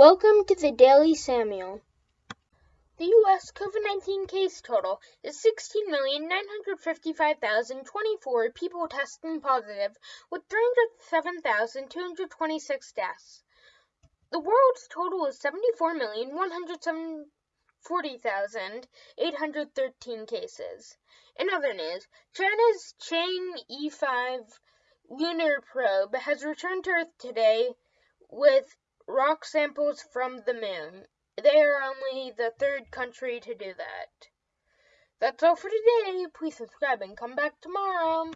Welcome to the Daily Samuel. The U.S. COVID 19 case total is 16,955,024 people testing positive, with 307,226 deaths. The world's total is 74,140,813 cases. In other news, China's Chang'e 5 lunar probe has returned to Earth today with rock samples from the moon. They are only the third country to do that. That's all for today. Please subscribe and come back tomorrow.